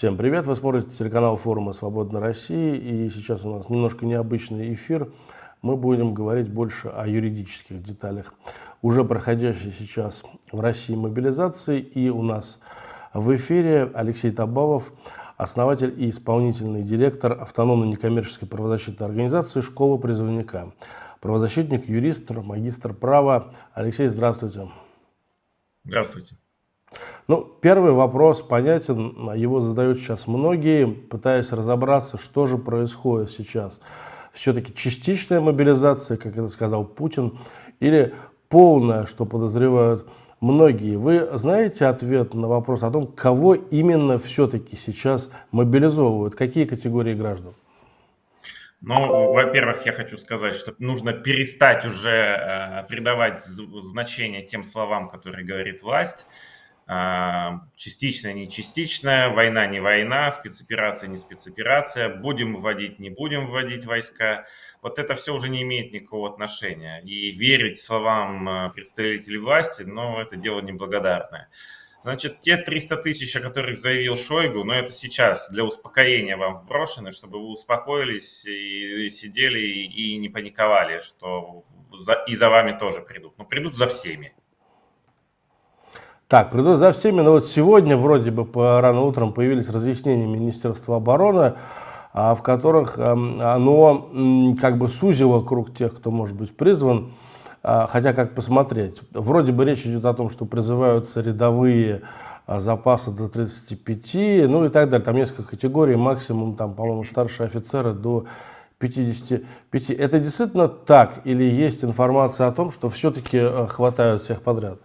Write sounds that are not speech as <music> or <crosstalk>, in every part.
Всем привет! Вы смотрите телеканал форума «Свободной России» и сейчас у нас немножко необычный эфир. Мы будем говорить больше о юридических деталях уже проходящей сейчас в России мобилизации. И у нас в эфире Алексей Табалов, основатель и исполнительный директор автономной некоммерческой правозащитной организации «Школа призывника». Правозащитник, юрист, магистр права. Алексей, здравствуйте. Здравствуйте. Ну, первый вопрос понятен, его задают сейчас многие, пытаясь разобраться, что же происходит сейчас. Все-таки частичная мобилизация, как это сказал Путин, или полная, что подозревают многие. Вы знаете ответ на вопрос о том, кого именно все-таки сейчас мобилизовывают, какие категории граждан? Ну, во-первых, я хочу сказать, что нужно перестать уже э, придавать значение тем словам, которые говорит власть. Частичная, не частичная, война, не война, спецоперация, не спецоперация, будем вводить, не будем вводить войска. Вот это все уже не имеет никакого отношения. И верить словам а, представителей власти, ну, это дело неблагодарное. Значит, те 300 тысяч, о которых заявил Шойгу, но ну, это сейчас для успокоения вам вброшены, чтобы вы успокоились и сидели и не паниковали, что и за вами тоже придут. Но придут за всеми. Так, приду за всеми, но вот сегодня вроде бы по рано утром появились разъяснения Министерства обороны, а, в которых оно как бы сузило круг тех, кто может быть призван, а, хотя как посмотреть. Вроде бы речь идет о том, что призываются рядовые а, запасы до 35, ну и так далее. Там несколько категорий, максимум там, по-моему, старшие офицеры до 55. Это действительно так или есть информация о том, что все-таки хватают всех подряд?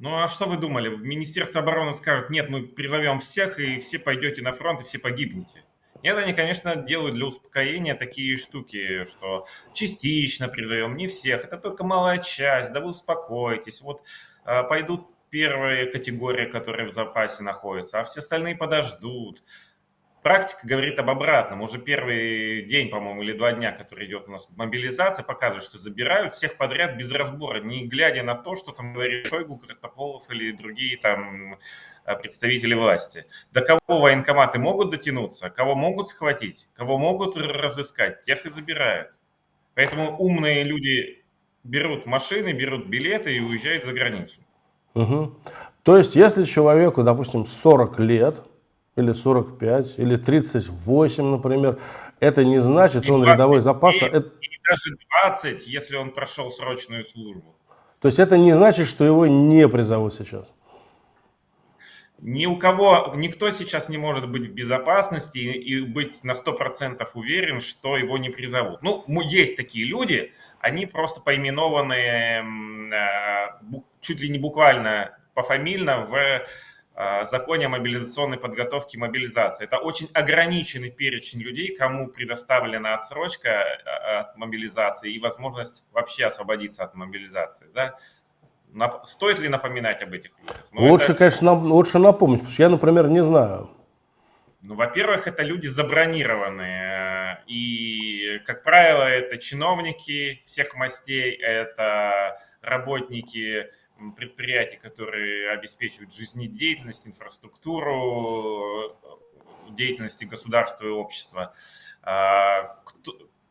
Ну а что вы думали? Министерство обороны скажет, нет, мы призовем всех, и все пойдете на фронт, и все погибнете. Нет, они, конечно, делают для успокоения такие штуки, что частично призовем, не всех, это только малая часть, да вы успокойтесь. Вот э, пойдут первые категории, которые в запасе находятся, а все остальные подождут. Практика говорит об обратном. Уже первый день, по-моему, или два дня, который идет у нас мобилизация, показывает, что забирают всех подряд без разбора, не глядя на то, что там говорит Шойгу, Картополов или другие там э, представители власти. До кого военкоматы могут дотянуться, кого могут схватить, кого могут разыскать, тех и забирают. Поэтому умные люди берут машины, берут билеты и уезжают за границу. Угу. То есть, если человеку, допустим, 40 лет, или 45, или 38, например. Это не значит, что он рядовой запас. И, это... даже 20, если он прошел срочную службу. То есть это не значит, что его не призовут сейчас? Ни у кого, никто сейчас не может быть в безопасности и быть на 100% уверен, что его не призовут. Ну, есть такие люди, они просто поименованы э, чуть ли не буквально пофамильно в законе о мобилизационной подготовке и мобилизации. Это очень ограниченный перечень людей, кому предоставлена отсрочка а, от мобилизации и возможность вообще освободиться от мобилизации. Да? Стоит ли напоминать об этих людях? Ну, лучше, это... конечно, лучше напомнить, потому что я, например, не знаю. Ну, во-первых, это люди забронированные. И, как правило, это чиновники всех мастей, это работники предприятий, которые обеспечивают жизнедеятельность, инфраструктуру деятельности государства и общества. А,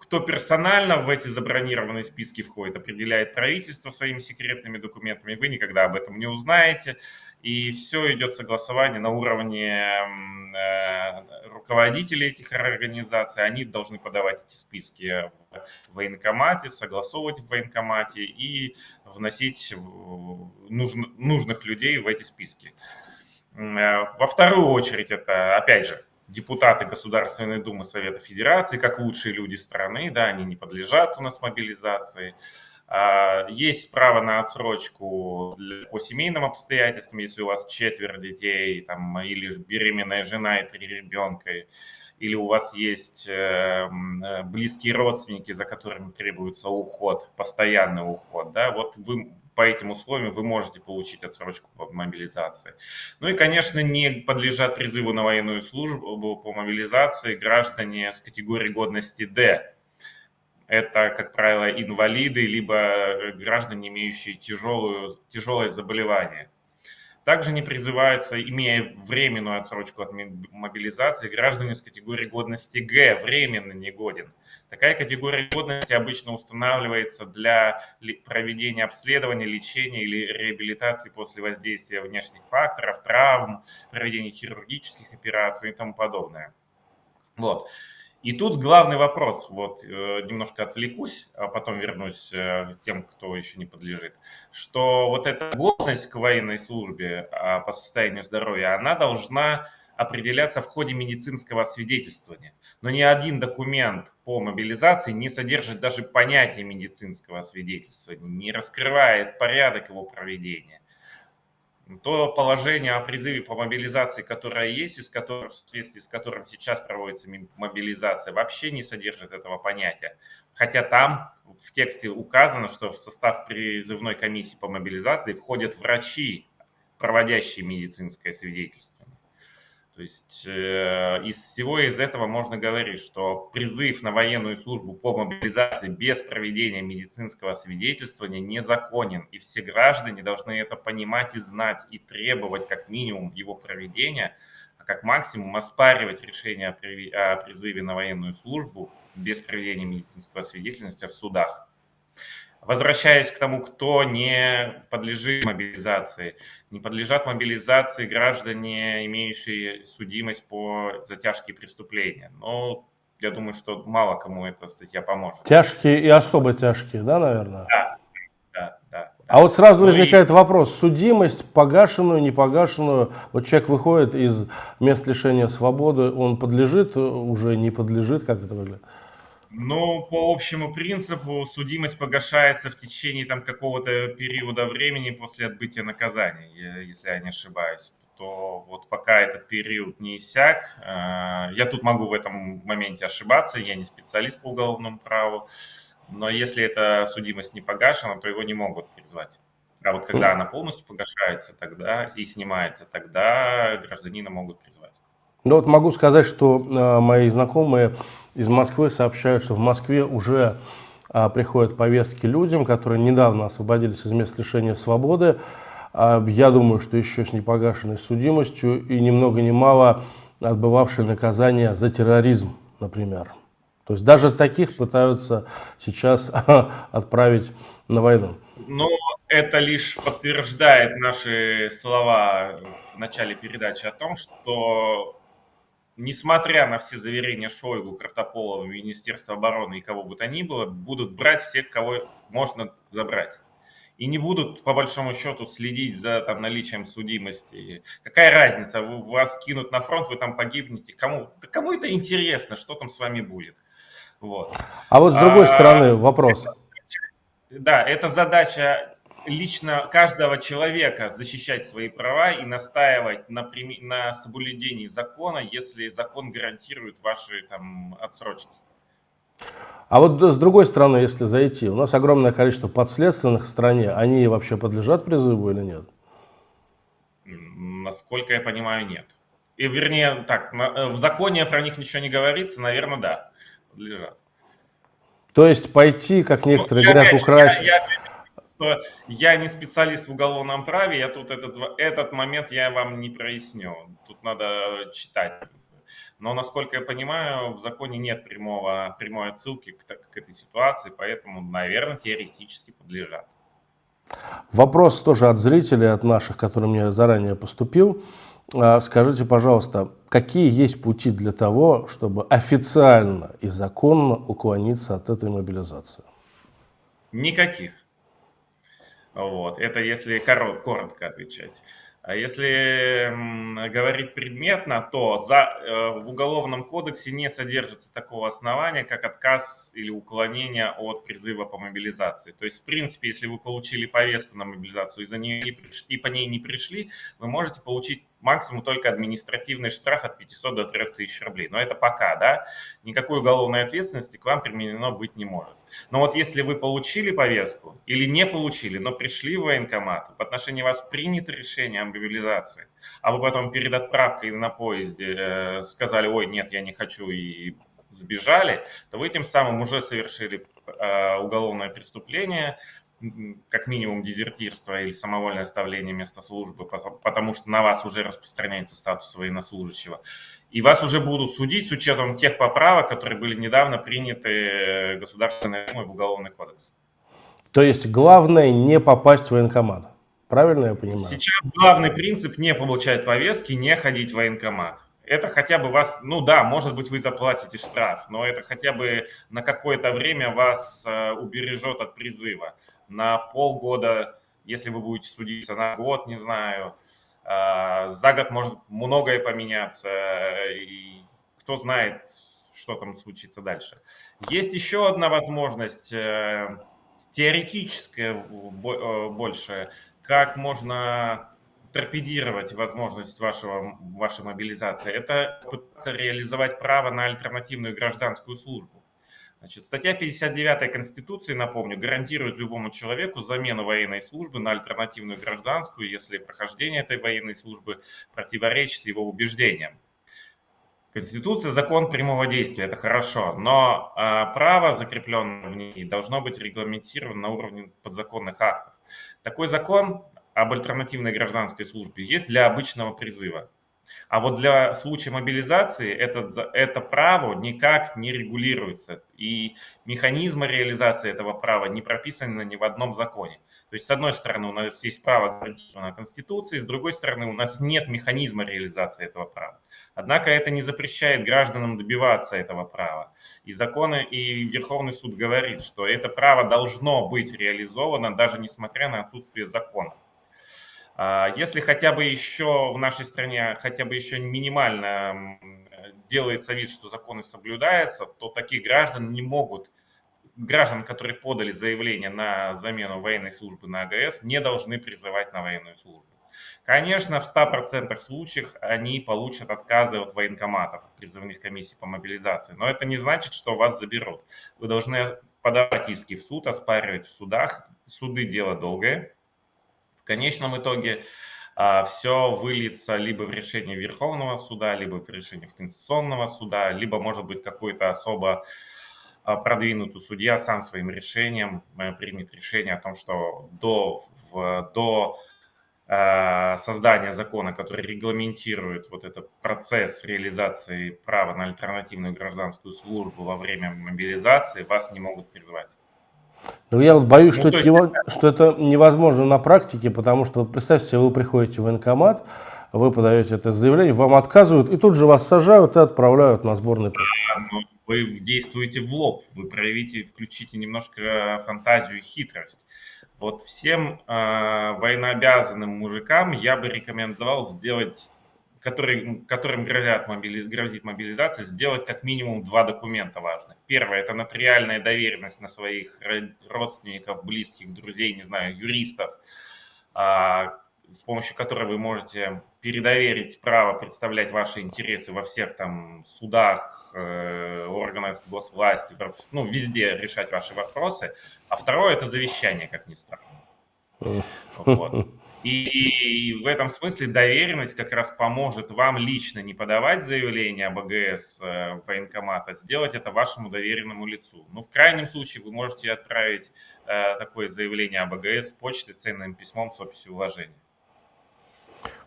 кто персонально в эти забронированные списки входит, определяет правительство своими секретными документами. Вы никогда об этом не узнаете. И все идет согласование на уровне э, руководителей этих организаций. Они должны подавать эти списки в военкомате, согласовывать в военкомате и вносить нужных людей в эти списки. Э, во вторую очередь это, опять же, депутаты Государственной Думы Совета Федерации, как лучшие люди страны, да, они не подлежат у нас мобилизации. А, есть право на отсрочку по семейным обстоятельствам, если у вас четверо детей там, или беременная жена и три ребенка, или у вас есть эм, э, близкие родственники, за которыми требуется уход, постоянный уход, да, вот вы по этим условиям вы можете получить отсрочку по мобилизации. Ну и, конечно, не подлежат призыву на военную службу по мобилизации граждане с категории годности D, это, как правило, инвалиды, либо граждане, имеющие тяжелую, тяжелое заболевание. Также не призываются, имея временную отсрочку от мобилизации, граждане с категории годности Г, временно негоден. Такая категория годности обычно устанавливается для проведения обследования, лечения или реабилитации после воздействия внешних факторов, травм, проведения хирургических операций и тому подобное. Вот. И тут главный вопрос, вот э, немножко отвлекусь, а потом вернусь э, к тем, кто еще не подлежит, что вот эта годность к военной службе а, по состоянию здоровья, она должна определяться в ходе медицинского освидетельствования. Но ни один документ по мобилизации не содержит даже понятия медицинского освидетельствования, не раскрывает порядок его проведения то положение о призыве по мобилизации, которое есть, и с которым, в соответствии с которым сейчас проводится мобилизация, вообще не содержит этого понятия. Хотя там в тексте указано, что в состав призывной комиссии по мобилизации входят врачи, проводящие медицинское свидетельствование. То есть э, из всего из этого можно говорить, что призыв на военную службу по мобилизации без проведения медицинского свидетельствования незаконен. И все граждане должны это понимать и знать, и требовать как минимум его проведения, а как максимум оспаривать решение о призыве на военную службу без проведения медицинского свидетельства в судах. Возвращаясь к тому, кто не подлежит мобилизации. Не подлежат мобилизации граждане, имеющие судимость по за тяжкие преступления. Но я думаю, что мало кому эта статья поможет. Тяжкие и особо тяжкие, да, наверное? Да, да, да. А вот сразу ну возникает и... вопрос, судимость, погашенную, не погашенную, вот человек выходит из мест лишения свободы, он подлежит, уже не подлежит, как это выглядит? Ну, по общему принципу, судимость погашается в течение там какого-то периода времени после отбытия наказания, если я не ошибаюсь. То вот пока этот период не иссяк, э, я тут могу в этом моменте ошибаться, я не специалист по уголовному праву, но если эта судимость не погашена, то его не могут призвать. А вот когда она полностью погашается тогда и снимается, тогда гражданина могут призвать. Ну вот могу сказать, что э, мои знакомые из Москвы сообщают, что в Москве уже э, приходят повестки людям, которые недавно освободились из мест лишения свободы. Э, я думаю, что еще с непогашенной судимостью и ни много ни мало отбывавшие наказание за терроризм, например. То есть даже таких пытаются сейчас <laughs> отправить на войну. Ну, это лишь подтверждает наши слова в начале передачи о том, что несмотря на все заверения Шойгу, Картополова, Министерства обороны и кого бы то ни было, будут брать всех, кого можно забрать. И не будут, по большому счету, следить за там, наличием судимости. Какая разница, вы, вас кинут на фронт, вы там погибнете. Кому, да кому это интересно, что там с вами будет? Вот. А вот с другой а, стороны вопрос. Это, да, это задача лично каждого человека защищать свои права и настаивать на, на соблюдении закона, если закон гарантирует ваши там, отсрочки. А вот с другой стороны, если зайти, у нас огромное количество подследственных в стране, они вообще подлежат призыву или нет? Насколько я понимаю, нет. И вернее, так, э, в законе про них ничего не говорится, наверное, да, подлежат. То есть пойти, как ну, некоторые ну, говорят, украсть... Я, я, что я не специалист в уголовном праве, я тут этот, этот момент я вам не проясню. Тут надо читать. Но, насколько я понимаю, в законе нет прямого, прямой отсылки к, к этой ситуации, поэтому, наверное, теоретически подлежат. Вопрос тоже от зрителей, от наших, который мне заранее поступил. А, скажите, пожалуйста, какие есть пути для того, чтобы официально и законно уклониться от этой мобилизации? Никаких. Вот. Это если корот, коротко отвечать. А если говорить предметно, то за, э, в Уголовном кодексе не содержится такого основания, как отказ или уклонение от призыва по мобилизации. То есть, в принципе, если вы получили повестку на мобилизацию и, за нее не пришли, и по ней не пришли, вы можете получить максимум только административный штраф от 500 до 3000 рублей. Но это пока, да, никакой уголовной ответственности к вам применено быть не может. Но вот если вы получили повестку или не получили, но пришли в военкомат, в отношении вас принято решение о мобилизации, а вы потом перед отправкой на поезде э, сказали, ой, нет, я не хочу и сбежали, то вы тем самым уже совершили э, уголовное преступление, как минимум дезертирство или самовольное оставление места службы, потому что на вас уже распространяется статус военнослужащего. И вас уже будут судить с учетом тех поправок, которые были недавно приняты э, Государственной Думой в Уголовный кодекс. То есть главное не попасть в военкомат. Правильно я понимаю? Сейчас главный принцип не получать повестки, не ходить в военкомат это хотя бы вас, ну да, может быть, вы заплатите штраф, но это хотя бы на какое-то время вас э, убережет от призыва. На полгода, если вы будете судиться на год, не знаю, э, за год может многое поменяться, и кто знает, что там случится дальше. Есть еще одна возможность, э, теоретическая больше, как можно торпедировать возможность вашего, вашей мобилизации, это пытаться реализовать право на альтернативную гражданскую службу. Значит, статья 59 Конституции, напомню, гарантирует любому человеку замену военной службы на альтернативную гражданскую, если прохождение этой военной службы противоречит его убеждениям. Конституция – закон прямого действия, это хорошо, но э, право, закрепленное в ней, должно быть регламентировано на уровне подзаконных актов. Такой закон об альтернативной гражданской службе есть для обычного призыва. А вот для случая мобилизации это, это право никак не регулируется. И механизмы реализации этого права не прописаны ни в одном законе. То есть, с одной стороны, у нас есть право гарантированное Конституцией, с другой стороны, у нас нет механизма реализации этого права. Однако это не запрещает гражданам добиваться этого права. И законы, и Верховный суд говорит, что это право должно быть реализовано, даже несмотря на отсутствие законов. А, если хотя бы еще в нашей стране, хотя бы еще минимально делается вид, что законы соблюдаются, то такие граждан не могут, граждан, которые подали заявление на замену военной службы на АГС, не должны призывать на военную службу. Конечно, в 100% случаях они получат отказы от военкоматов, от призывных комиссий по мобилизации, но это не значит, что вас заберут. Вы должны подавать иски в суд, оспаривать в судах. Суды – дело долгое, конечном итоге а, все выльется либо в решение Верховного суда, либо в решение Конституционного суда, либо, может быть, какой-то особо а, продвинутый судья сам своим решением э, примет решение о том, что до, в, до э, создания закона, который регламентирует вот этот процесс реализации права на альтернативную гражданскую службу во время мобилизации, вас не могут призвать. Ну, я вот боюсь, ну, что, есть... это, что это невозможно на практике, потому что, вот представьте себе, вы приходите в военкомат, вы подаете это заявление, вам отказывают, и тут же вас сажают и отправляют на сборный пункт. Ну, вы действуете в лоб, вы проявите, включите немножко фантазию и хитрость. Вот всем э, военнообязанным мужикам я бы рекомендовал сделать который, которым грозят мобили, грозит мобилизация, сделать как минимум два документа важных. Первое – это нотариальная доверенность на своих родственников, близких, друзей, не знаю, юристов, а, с помощью которой вы можете передоверить право представлять ваши интересы во всех там судах, э, органах госвласти, ну, везде решать ваши вопросы. А второе – это завещание, как ни странно. Вот. И в этом смысле доверенность как раз поможет вам лично не подавать заявление об АГС э, в военкомат, а сделать это вашему доверенному лицу. Ну, в крайнем случае вы можете отправить э, такое заявление об АГС почтой ценным письмом с описью вложения.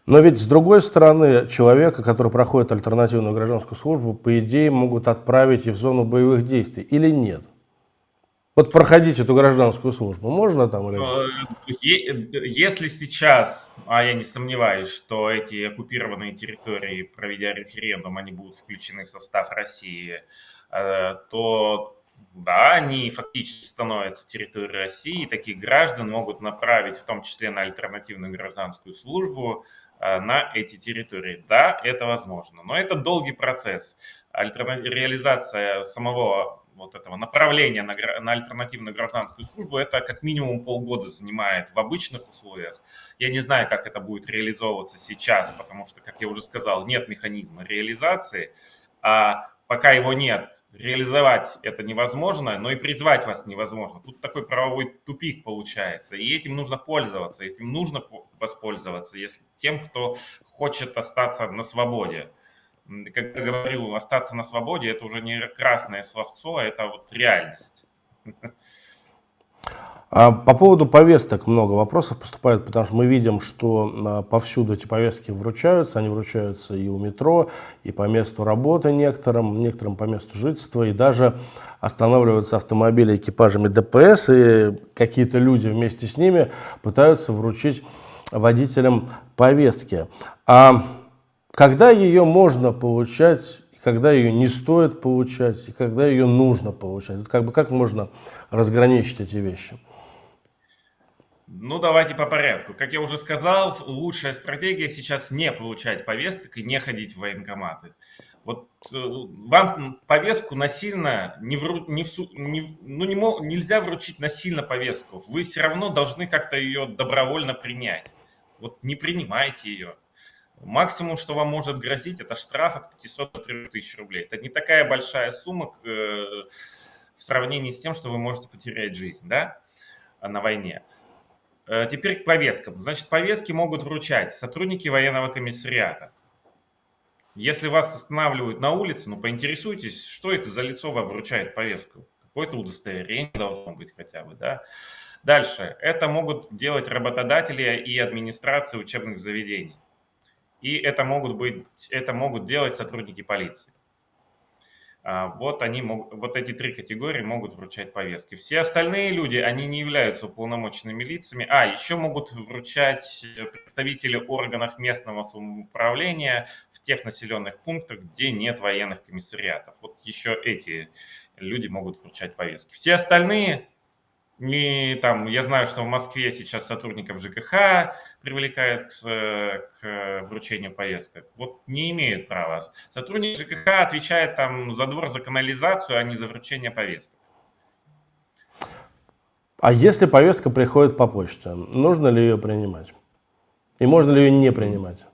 Но ведь с другой стороны, человека, который проходит альтернативную гражданскую службу, по идее могут отправить и в зону боевых действий, или нет? Вот проходить эту гражданскую службу можно там или э, Если сейчас, а я не сомневаюсь, что эти оккупированные территории, проведя референдум, они будут включены в состав России, э, то да, они фактически становятся территорией России, и таких граждан могут направить, в том числе на альтернативную гражданскую службу, э, на эти территории. Да, это возможно, но это долгий процесс. Реализация самого вот этого направления на, на альтернативную гражданскую службу, это как минимум полгода занимает в обычных условиях. Я не знаю, как это будет реализовываться сейчас, потому что, как я уже сказал, нет механизма реализации. А пока его нет, реализовать это невозможно, но и призвать вас невозможно. Тут такой правовой тупик получается, и этим нужно пользоваться, этим нужно воспользоваться если, тем, кто хочет остаться на свободе как я говорю, остаться на свободе – это уже не красное словцо, а это вот реальность. А по поводу повесток много вопросов поступает, потому что мы видим, что а, повсюду эти повестки вручаются. Они вручаются и у метро, и по месту работы некоторым, некоторым по месту жительства, и даже останавливаются автомобили экипажами ДПС, и какие-то люди вместе с ними пытаются вручить водителям повестки. А когда ее можно получать когда ее не стоит получать, и когда ее нужно получать. Как бы как можно разграничить эти вещи? Ну, давайте по порядку. Как я уже сказал, лучшая стратегия сейчас не получать повесток и не ходить в военкоматы. Вот э, вам повестку насильно не, вру, не, в, не ну не мог, нельзя вручить насильно повестку. Вы все равно должны как-то ее добровольно принять. Вот не принимайте ее. Максимум, что вам может грозить, это штраф от 500 до 3000 рублей. Это не такая большая сумма э, в сравнении с тем, что вы можете потерять жизнь да, на войне. Э, теперь к повесткам. Значит, повестки могут вручать сотрудники военного комиссариата. Если вас останавливают на улице, ну поинтересуйтесь, что это за лицо вам вручает повестку. Какое-то удостоверение должно быть хотя бы, да. Дальше. Это могут делать работодатели и администрации учебных заведений. И это могут, быть, это могут делать сотрудники полиции. А, вот, они, вот эти три категории могут вручать повестки. Все остальные люди, они не являются уполномоченными лицами. А, еще могут вручать представители органов местного самоуправления в тех населенных пунктах, где нет военных комиссариатов. Вот еще эти люди могут вручать повестки. Все остальные не, там, я знаю, что в Москве сейчас сотрудников ЖКХ привлекают к, к вручению повесток. Вот не имеют права. Сотрудник ЖКХ отвечает там за двор, за канализацию, а не за вручение повесток. А если повестка приходит по почте, нужно ли ее принимать? И можно ли ее не принимать?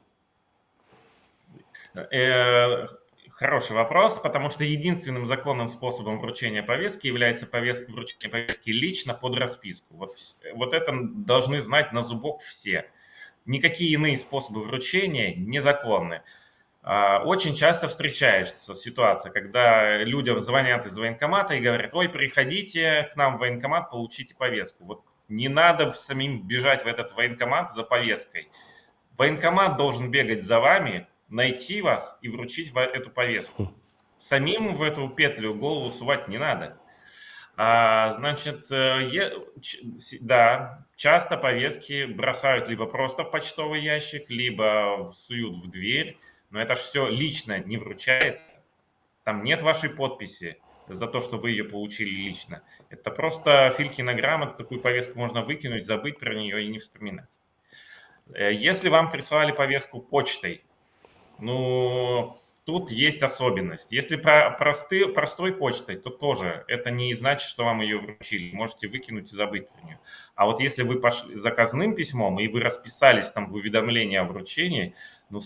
Хороший вопрос, потому что единственным законным способом вручения повестки является повестка, вручение повестки лично под расписку. Вот, вот это должны знать на зубок все. Никакие иные способы вручения незаконны. А, очень часто встречается ситуация, когда людям звонят из военкомата и говорят, ой, приходите к нам в военкомат, получите повестку. Вот не надо самим бежать в этот военкомат за повесткой. Военкомат должен бегать за вами, найти вас и вручить эту повестку. Хм. Самим в эту петлю голову сувать не надо. А, значит, э, е, да, часто повестки бросают либо просто в почтовый ящик, либо суют в дверь, но это все лично не вручается. Там нет вашей подписи за то, что вы ее получили лично. Это просто Филькина грамота, такую повестку можно выкинуть, забыть про нее и не вспоминать. Э, если вам прислали повестку почтой, ну, тут есть особенность. Если про просты, простой почтой, то тоже это не значит, что вам ее вручили. Можете выкинуть и забыть про нее. А вот если вы пошли заказным письмом, и вы расписались там в уведомлении о вручении, ну,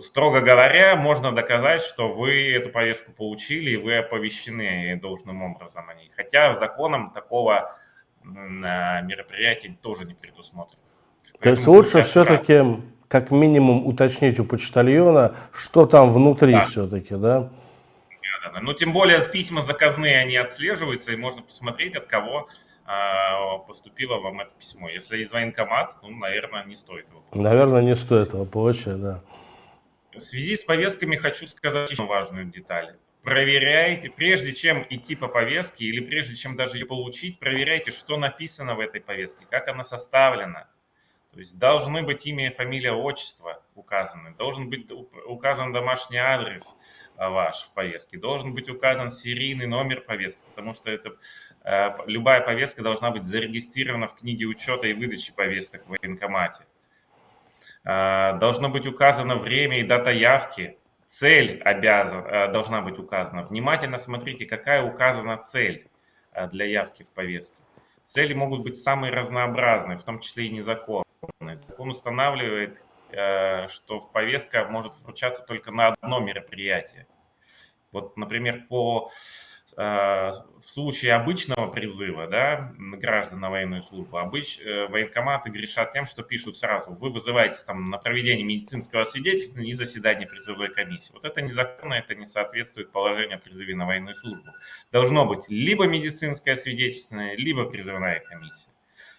строго говоря, можно доказать, что вы эту повестку получили, и вы оповещены должным образом о ней. Хотя законом такого мероприятия тоже не предусмотрено. То есть лучше все-таки как минимум уточнить у почтальона, что там внутри да. все-таки, да? Да, Ну, тем более письма заказные, они отслеживаются, и можно посмотреть, от кого а, поступило вам это письмо. Если из военкомат, ну, наверное, не стоит его получать. Наверное, не стоит его получать, да. В связи с повестками хочу сказать еще важную деталь. Проверяйте, прежде чем идти по повестке или прежде чем даже ее получить, проверяйте, что написано в этой повестке, как она составлена. То есть должны быть имя, фамилия, отчество указаны, должен быть указан домашний адрес а, ваш в повестке, должен быть указан серийный номер повестки, потому что это, э, любая повестка должна быть зарегистрирована в книге учета и выдачи повесток в военкомате. А, должно быть указано время и дата явки, цель обязан, должна быть указана. Внимательно смотрите, какая указана цель для явки в повестке. Цели могут быть самые разнообразные, в том числе и незаконные. Закон устанавливает, э, что повестка может вручаться только на одно мероприятие. Вот, например, по в случае обычного призыва да, граждан на военную службу, обыч, э, военкоматы грешат тем, что пишут сразу, вы вызываете там на проведение медицинского свидетельства и заседание призывной комиссии. Вот это незаконно, это не соответствует положению о призыве на военную службу. Должно быть либо медицинское свидетельство, либо призывная комиссия.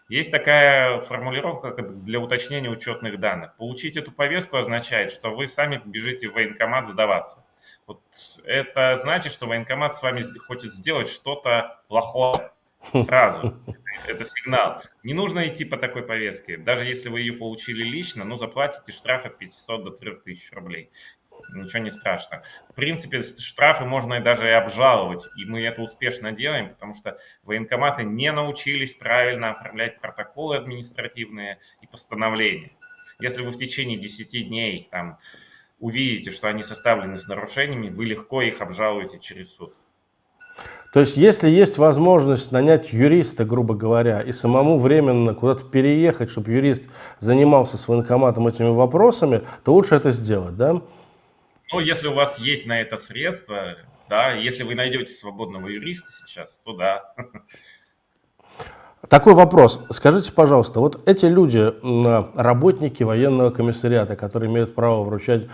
Есть такая формулировка для уточнения учетных данных. Получить эту повестку означает, что вы сами бежите в военкомат сдаваться. Вот это значит, что военкомат с вами хочет сделать что-то плохое сразу. <laughs> Это сигнал. Не нужно идти по такой повестке. Даже если вы ее получили лично, но заплатите штраф от 500 до 3000 рублей ничего не страшно. В принципе, штрафы можно и даже и обжаловать, и мы это успешно делаем, потому что военкоматы не научились правильно оформлять протоколы административные и постановления. Если вы в течение 10 дней там, увидите, что они составлены с нарушениями, вы легко их обжалуете через суд. То есть, если есть возможность нанять юриста, грубо говоря, и самому временно куда-то переехать, чтобы юрист занимался с военкоматом этими вопросами, то лучше это сделать, да? Ну, если у вас есть на это средства, да, если вы найдете свободного юриста сейчас, то да. Такой вопрос. Скажите, пожалуйста, вот эти люди, работники военного комиссариата, которые имеют право вручать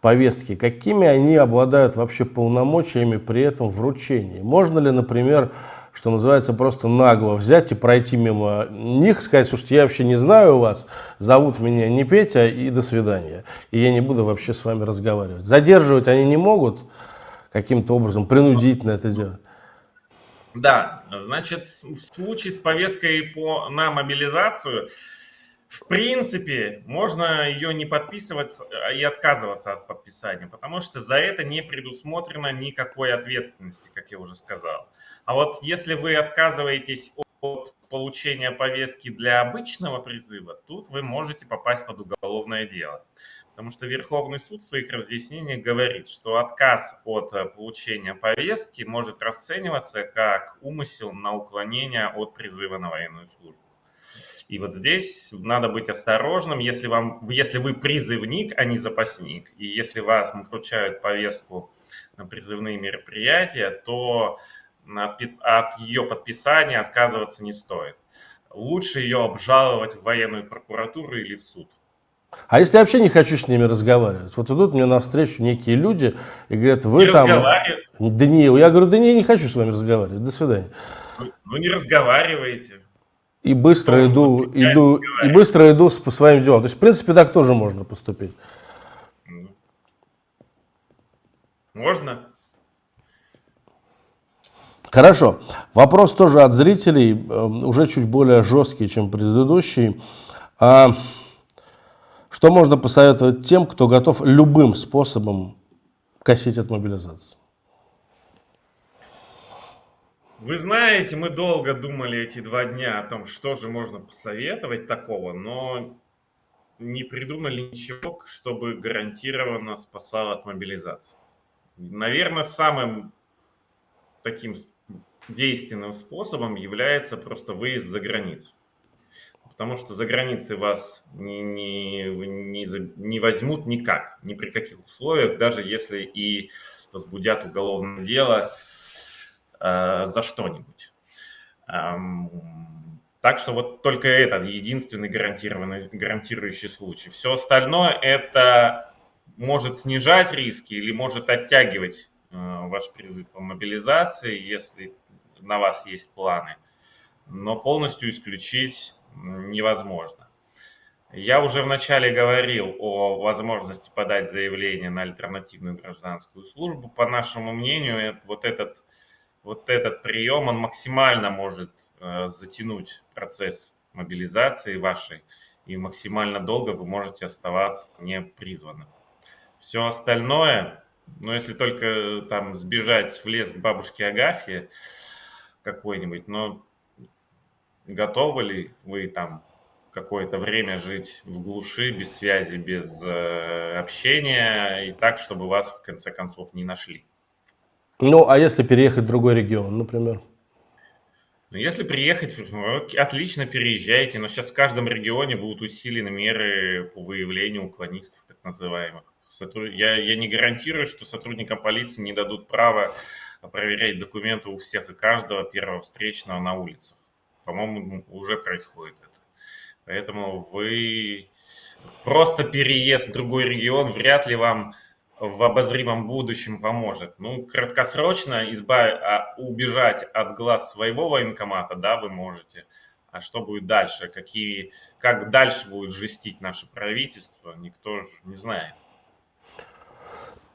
повестки, какими они обладают вообще полномочиями при этом вручении? Можно ли, например, что называется, просто нагло взять и пройти мимо них, сказать, слушайте, я вообще не знаю вас, зовут меня не Петя, и до свидания. И я не буду вообще с вами разговаривать. Задерживать они не могут каким-то образом, принудительно это делать. Да, значит, в случае с повесткой по, на мобилизацию, в принципе, можно ее не подписывать а и отказываться от подписания, потому что за это не предусмотрено никакой ответственности, как я уже сказал. А вот если вы отказываетесь от получения повестки для обычного призыва, тут вы можете попасть под уголовное дело. Потому что Верховный суд в своих разъяснениях говорит, что отказ от э, получения повестки может расцениваться как умысел на уклонение от призыва на военную службу. И вот здесь надо быть осторожным, если, вам, если вы призывник, а не запасник, и если вас вручают повестку на призывные мероприятия, то от ее подписания отказываться не стоит. Лучше ее обжаловать в военную прокуратуру или в суд. А если я вообще не хочу с ними разговаривать? Вот идут мне навстречу некие люди и говорят, вы не там... Да не, я говорю, да не, не хочу с вами разговаривать, до свидания. Ну, ну не разговаривайте. И быстро ну, иду, иду, и быстро иду по своим делам. То есть, в принципе, так тоже можно поступить. Можно? Хорошо. Вопрос тоже от зрителей, эм, уже чуть более жесткий, чем предыдущий. А что можно посоветовать тем, кто готов любым способом косить от мобилизации? Вы знаете, мы долго думали эти два дня о том, что же можно посоветовать такого, но не придумали ничего, чтобы гарантированно спасало от мобилизации. Наверное, самым таким действенным способом является просто выезд за границу. Потому что за границей вас не, не, не, не возьмут никак, ни при каких условиях, даже если и возбудят уголовное дело э, за что-нибудь. Эм, так что вот только этот единственный гарантированный, гарантирующий случай. Все остальное это может снижать риски или может оттягивать э, ваш призыв по мобилизации, если на вас есть планы, но полностью исключить невозможно. Я уже вначале говорил о возможности подать заявление на альтернативную гражданскую службу. По нашему мнению, вот этот, вот этот прием, он максимально может э, затянуть процесс мобилизации вашей, и максимально долго вы можете оставаться непризванным. Все остальное, ну если только там сбежать в лес к бабушке Агафье, какой-нибудь, но готовы ли вы там какое-то время жить в глуши, без связи, без э, общения, и так, чтобы вас в конце концов не нашли? Ну, а если переехать в другой регион, например? Ну, если приехать, ну, отлично переезжайте, но сейчас в каждом регионе будут усилены меры по выявлению уклонистов, так называемых. Я, я не гарантирую, что сотрудникам полиции не дадут право проверять документы у всех и каждого первого встречного на улицах. По-моему, уже происходит это. Поэтому вы просто переезд в другой регион вряд ли вам в обозримом будущем поможет. Ну, краткосрочно избав... А, убежать от глаз своего военкомата, да, вы можете. А что будет дальше? Какие... Как дальше будет жестить наше правительство, никто же не знает.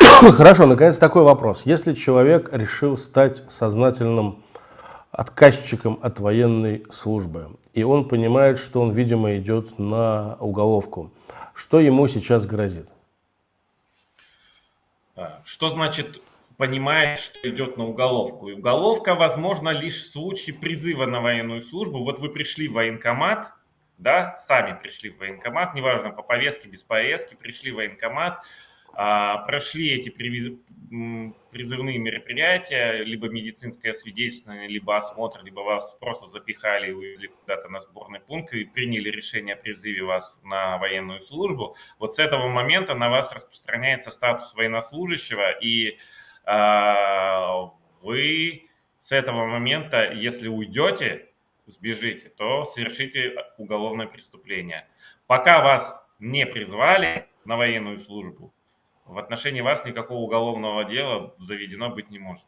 <coughs> Хорошо, наконец такой вопрос. Если человек решил стать сознательным отказчиком от военной службы, и он понимает, что он, видимо, идет на уголовку, что ему сейчас грозит? А, что значит понимает, что идет на уголовку? И уголовка возможно лишь в случае призыва на военную службу. Вот вы пришли в военкомат, да, сами пришли в военкомат, неважно, по повестке, без повестки, пришли в военкомат, прошли эти призывные мероприятия, либо медицинское свидетельствование, либо осмотр, либо вас просто запихали и увезли куда-то на сборный пункт и приняли решение о призыве вас на военную службу, вот с этого момента на вас распространяется статус военнослужащего, и э, вы с этого момента, если уйдете, сбежите, то совершите уголовное преступление. Пока вас не призвали на военную службу, в отношении вас никакого уголовного дела заведено быть не может.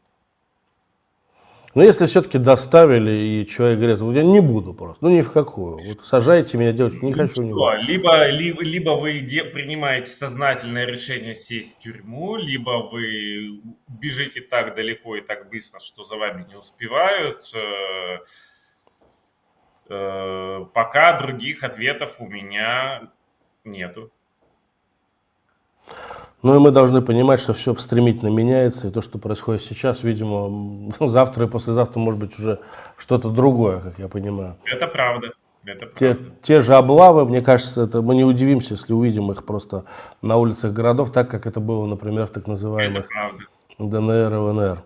Но если все-таки доставили, и человек говорит, я не буду просто, ну ни в какую, вот сажайте меня делать, не хочу. Не буду. Либо, либо, либо вы де, принимаете сознательное решение сесть в тюрьму, либо вы бежите так далеко и так быстро, что за вами не успевают. Э, э, пока других ответов у меня нету. Ну и мы должны понимать, что все стремительно меняется, и то, что происходит сейчас, видимо, <laughs> завтра и послезавтра может быть уже что-то другое, как я понимаю. Это правда. Это те, те же облавы, мне кажется, это мы не удивимся, если увидим их просто на улицах городов, так как это было, например, в так называемых ДНР и ВНР.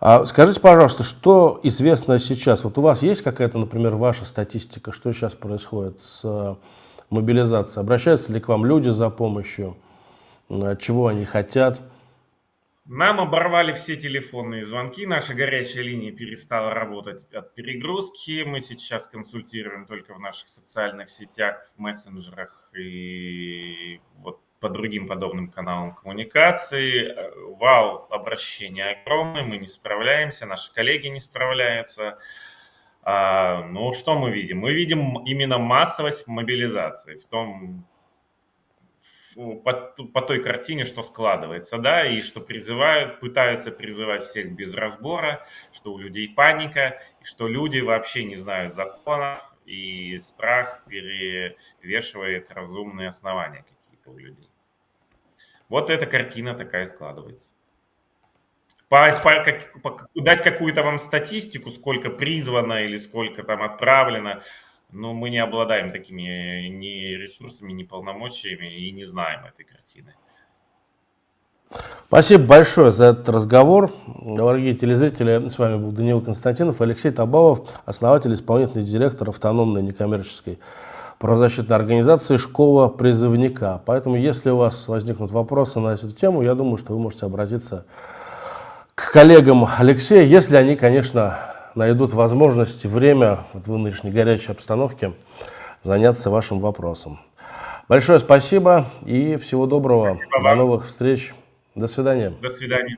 А скажите, пожалуйста, что известно сейчас? Вот у вас есть какая-то, например, ваша статистика, что сейчас происходит с э, мобилизацией? Обращаются ли к вам люди за помощью? Чего они хотят. Нам оборвали все телефонные звонки, наша горячая линия перестала работать от перегрузки. Мы сейчас консультируем только в наших социальных сетях, в мессенджерах и вот по другим подобным каналам коммуникации. Вал обращений огромный, мы не справляемся, наши коллеги не справляются. А, ну, что мы видим? Мы видим именно массовость мобилизации в том по, по той картине, что складывается, да, и что призывают, пытаются призывать всех без разбора, что у людей паника, что люди вообще не знают законов, и страх перевешивает разумные основания какие-то у людей. Вот эта картина такая складывается. По, по, как, по, дать какую-то вам статистику, сколько призвано или сколько там отправлено, но мы не обладаем такими ни ресурсами, ни полномочиями и не знаем этой картины. Спасибо большое за этот разговор. Дорогие телезрители, с вами был Даниил Константинов, Алексей Табалов, основатель, исполнительный директор автономной некоммерческой правозащитной организации «Школа призывника». Поэтому, если у вас возникнут вопросы на эту тему, я думаю, что вы можете обратиться к коллегам Алексея, если они, конечно, найдут возможность, время вот в нынешней горячей обстановке заняться вашим вопросом. Большое спасибо и всего доброго. Спасибо До новых встреч. До свидания. До свидания.